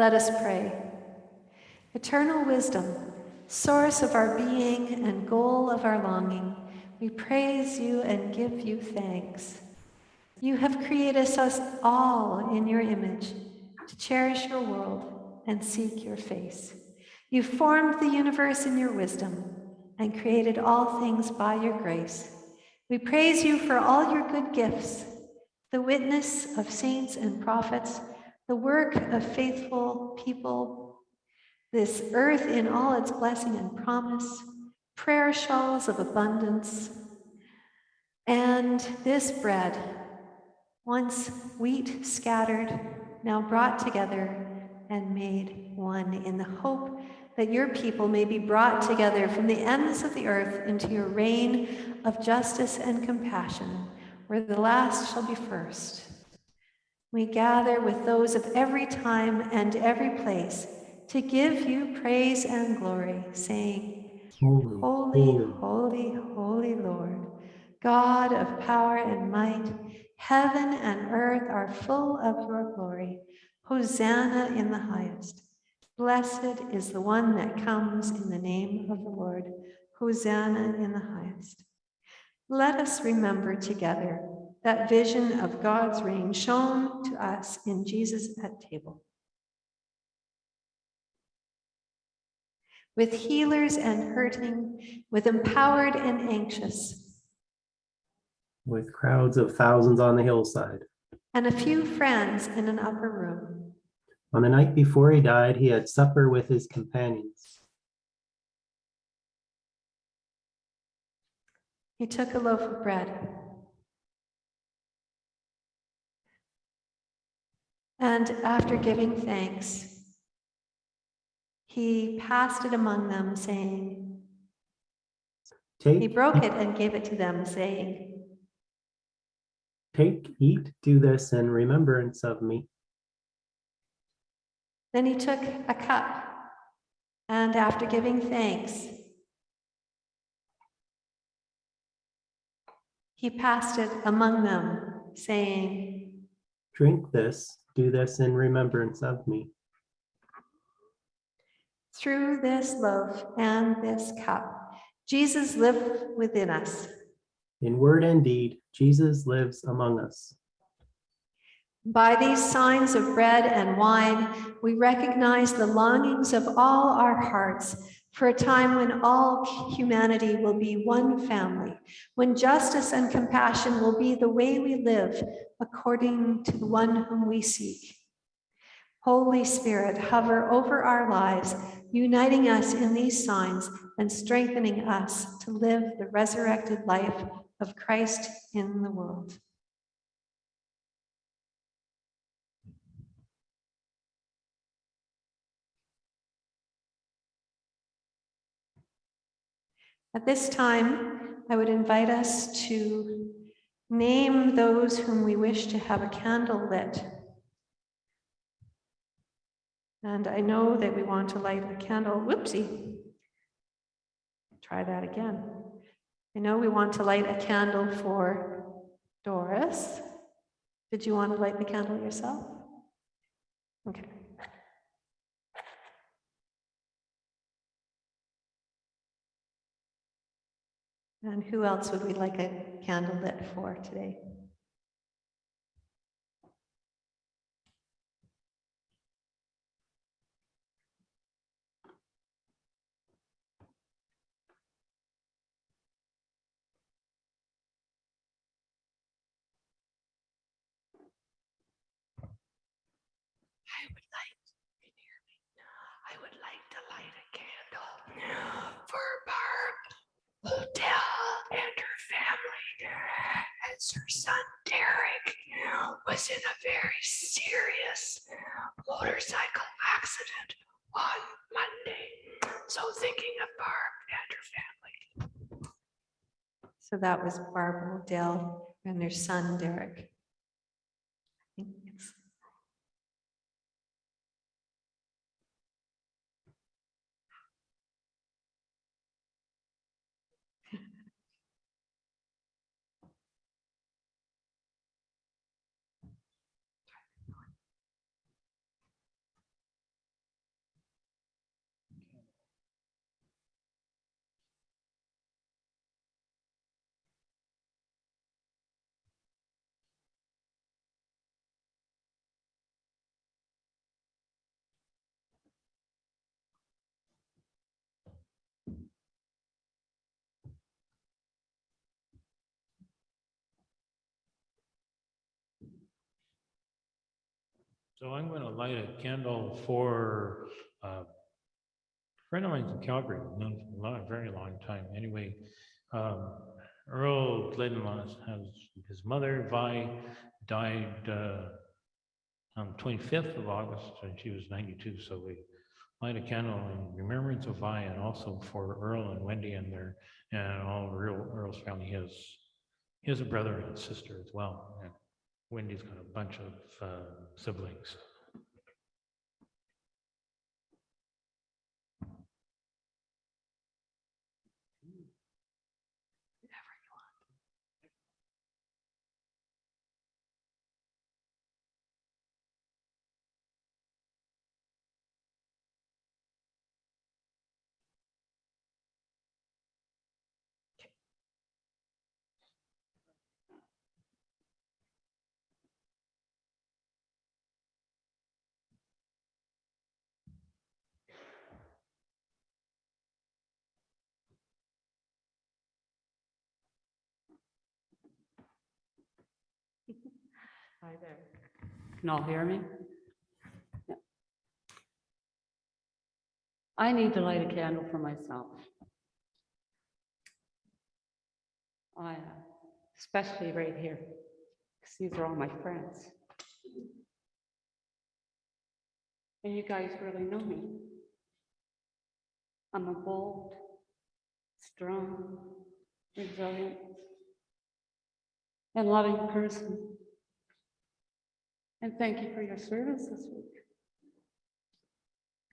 Speaker 8: Let us pray. Eternal wisdom, source of our being and goal of our longing, we praise you and give you thanks. You have created us all in your image to cherish your world and seek your face. You formed the universe in your wisdom and created all things by your grace. We praise you for all your good gifts, the witness of saints and prophets, the work of faithful people, this earth in all its blessing and promise, prayer shawls of abundance, and this bread, once wheat scattered, now brought together and made one in the hope that your people may be brought together from the ends of the earth into your reign of justice and compassion, where the last shall be first. We gather with those of every time and every place to give you praise and glory, saying,
Speaker 2: Holy,
Speaker 8: Holy, holy, holy Lord, God of power and might, heaven and earth are full of your glory. Hosanna in the highest. Blessed is the one that comes in the name of the Lord. Hosanna in the highest. Let us remember together that vision of God's reign shown to us in Jesus at table. With healers and hurting, with empowered and anxious,
Speaker 2: with crowds of thousands on the hillside.
Speaker 8: and a few friends in an upper room.
Speaker 2: On the night before he died, he had supper with his companions.
Speaker 8: He took a loaf of bread. And after giving thanks, he passed it among them, saying,
Speaker 2: Take, He
Speaker 1: broke it and gave it to them, saying,
Speaker 2: take, eat, do this in remembrance of me.
Speaker 1: Then he took a cup, and after giving thanks, he passed it among them, saying,
Speaker 2: Drink this, do this in remembrance of me.
Speaker 1: Through this loaf and this cup, Jesus lived within us.
Speaker 2: In word and deed, Jesus lives among us.
Speaker 1: By these signs of bread and wine, we recognize the longings of all our hearts for a time when all humanity will be one family, when justice and compassion will be the way we live according to the one whom we seek. Holy Spirit, hover over our lives, uniting us in these signs and strengthening us to live the resurrected life of Christ in the world. At this time, I would invite us to name those whom we wish to have a candle lit. And I know that we want to light a candle, whoopsie. Try that again. I know we want to light a candle for Doris. Did you want to light the candle yourself? Okay. And who else would we like a candle lit for today?
Speaker 9: I Barb Odell and her family as her son Derek was in a very serious motorcycle accident on Monday. So thinking of Barb and her family.
Speaker 1: So that was Barbara Dell and their son Derek.
Speaker 5: So I'm going to light a candle for uh, a friend of mine in Calgary, known for a very long time. Anyway, um, Earl Glidden has his mother, Vi, died uh, on 25th of August, and she was 92. So we light a candle in remembrance of Vi and also for Earl and Wendy and their and all of Earl, Earl's family. Has a brother and sister as well. Wendy's got a bunch of uh, siblings.
Speaker 7: Hi there. Can all hear me? Yeah. I need to light a candle for myself. I, uh, especially right here, because these are all my friends. And you guys really know me. I'm a bold, strong, resilient, and loving person. And thank you for your service this week.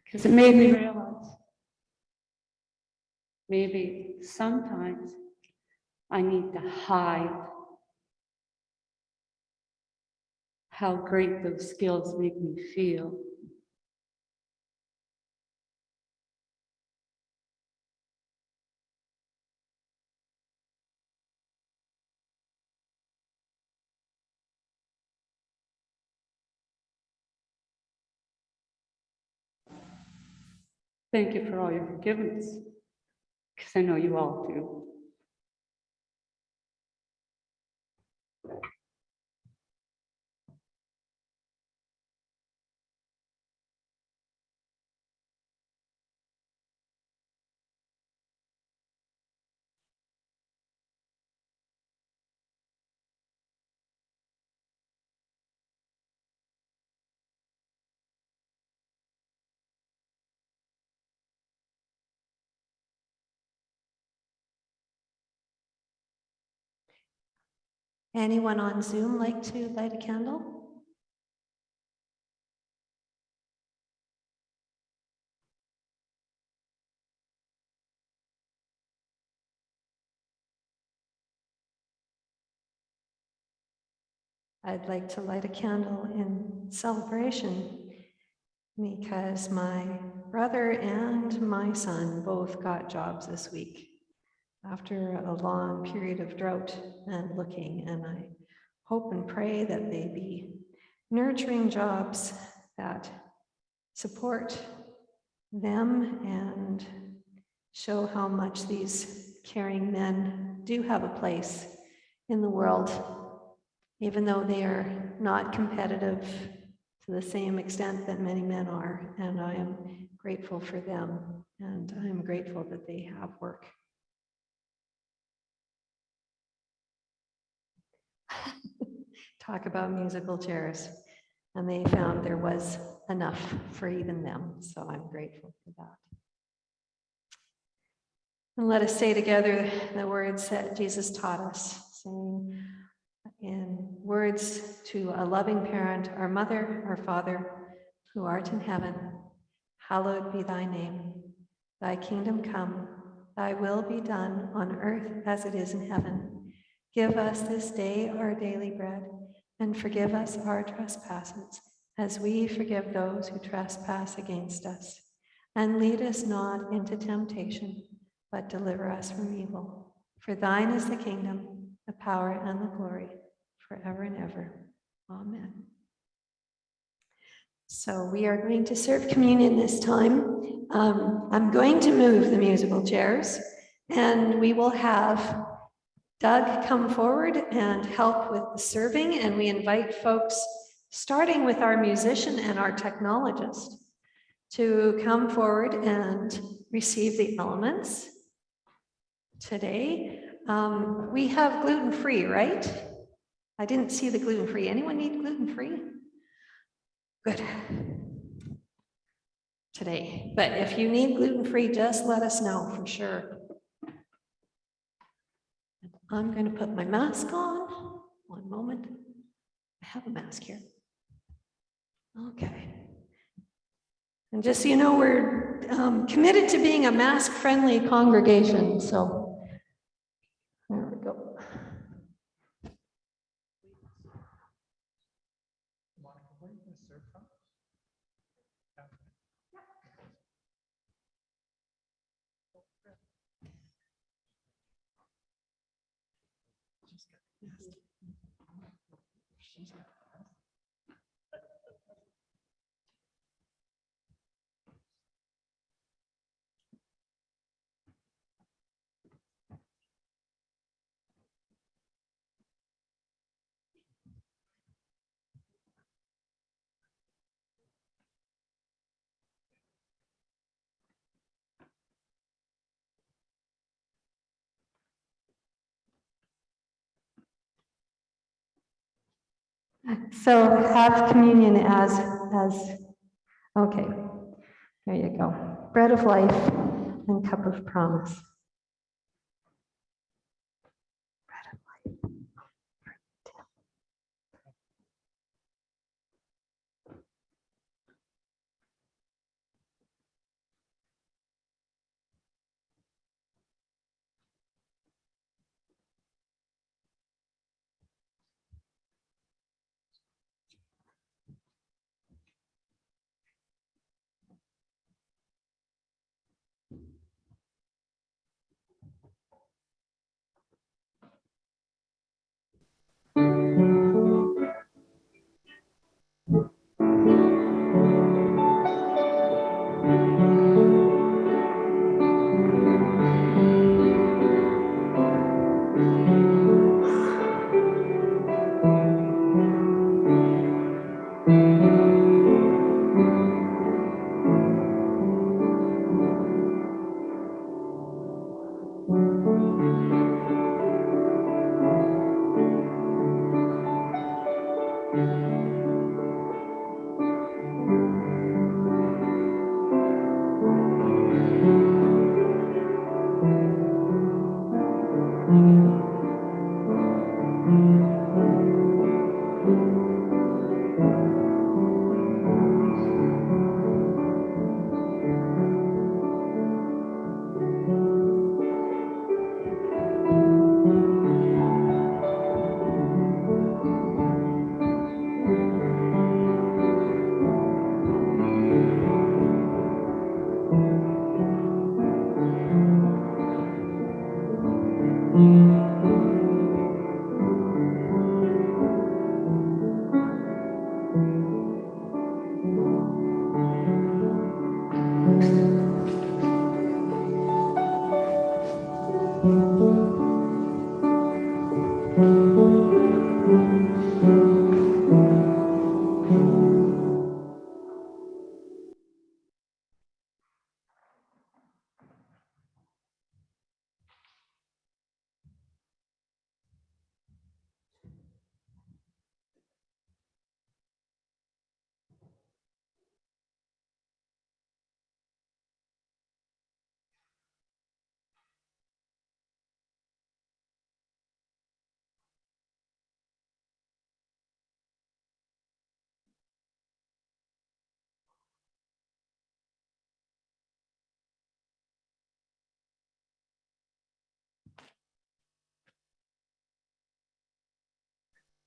Speaker 7: Because it made me realize maybe sometimes I need to hide how great those skills make me feel. Thank you for all your forgiveness, because I know you all do.
Speaker 1: Anyone on Zoom like to light a candle? I'd like to light a candle in celebration because my brother and my son both got jobs this week after a long period of drought and looking, and I hope and pray that they be nurturing jobs that support them and show how much these caring men do have a place in the world, even though they are not competitive to the same extent that many men are. And I am grateful for them, and I'm grateful that they have work. Talk about musical chairs. And they found there was enough for even them, so I'm grateful for that. And let us say together the words that Jesus taught us, saying in words to a loving parent, our mother, our father, who art in heaven, hallowed be thy name. Thy kingdom come, thy will be done on earth as it is in heaven. Give us this day our daily bread and forgive us our trespasses as we forgive those who trespass against us. And lead us not into temptation, but deliver us from evil. For thine is the kingdom, the power, and the glory forever and ever. Amen. So we are going to serve communion this time. Um, I'm going to move the musical chairs, and we will have Doug come forward and help with the serving, and we invite folks, starting with our musician and our technologist, to come forward and receive the elements today. Um, we have gluten-free, right? I didn't see the gluten-free. Anyone need gluten-free? Good. Today, but if you need gluten-free, just let us know for sure. I'm going to put my mask on. One moment. I have a mask here. Okay. And just so you know, we're um, committed to being a mask-friendly congregation, so there we go. So have communion as, as, okay, there you go. Bread of life and cup of promise.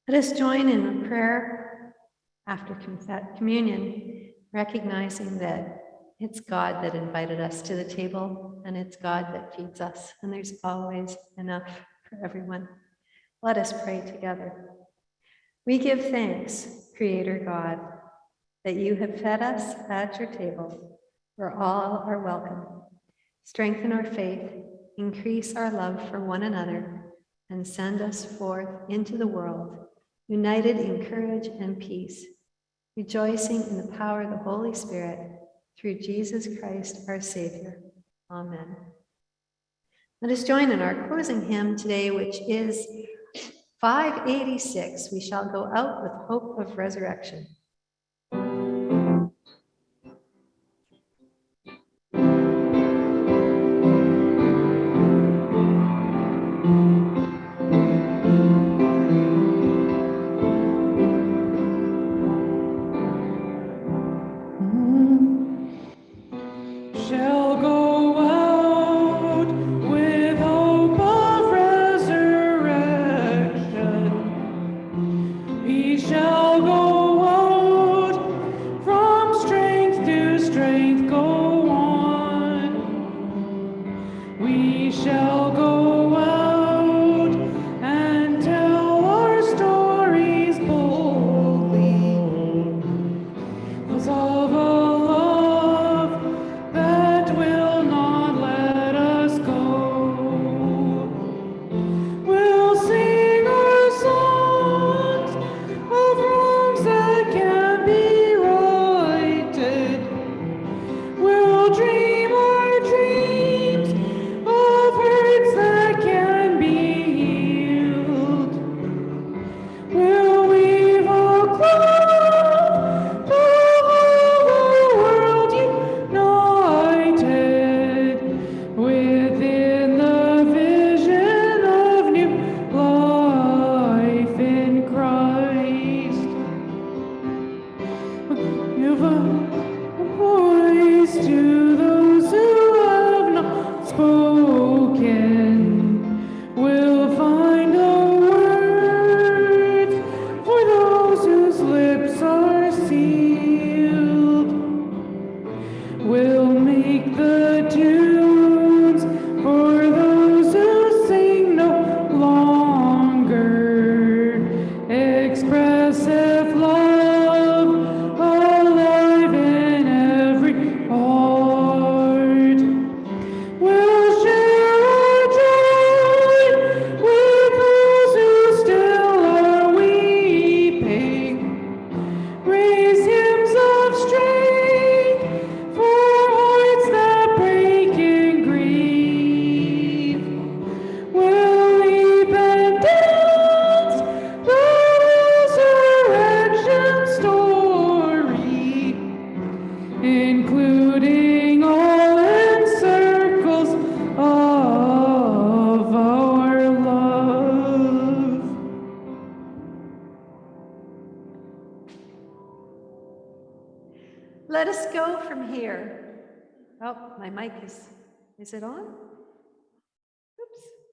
Speaker 8: Let us join in a prayer after communion, recognizing that it's God that invited us to the table and it's God that feeds us, and there's always enough for everyone. Let us pray together. We give thanks, Creator God, that you have fed us at your table, where all are welcome. Strengthen our faith, increase our love for one another, and send us forth into the world united in courage and peace, rejoicing in the power of the Holy Spirit through Jesus Christ our Savior. Amen. Let us join in our closing hymn today, which is 586. We shall go out with hope of resurrection.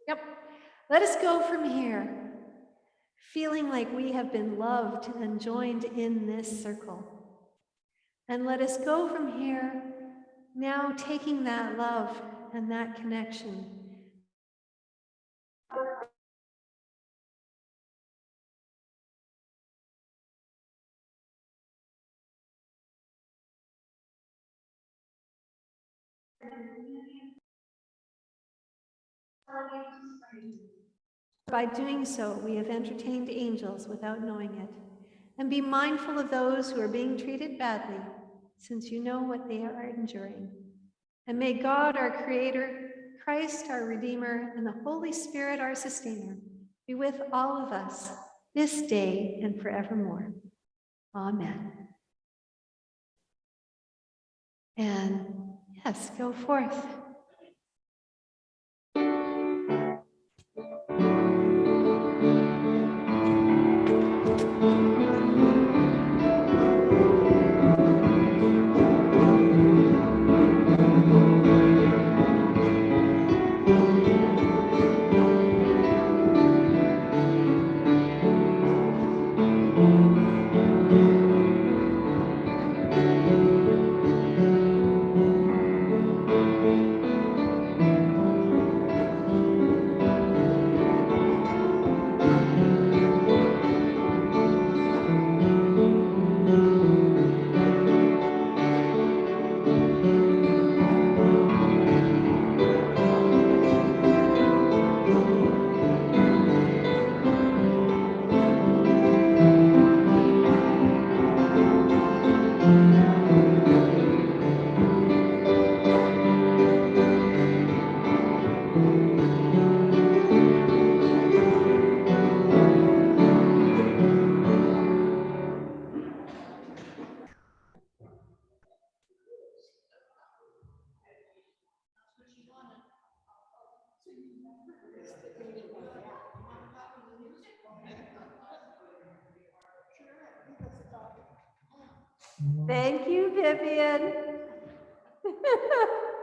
Speaker 8: Yep. Let us go from here, feeling like we have been loved and joined in this circle. And let us go from here, now taking that love and that connection
Speaker 1: by doing so, we have entertained angels without knowing it. And be mindful of those who are being treated badly, since you know what they are enduring. And may God, our Creator, Christ, our Redeemer, and the Holy Spirit, our Sustainer, be with all of us this day and forevermore. Amen. And yes, go forth. Thank you, Vivian.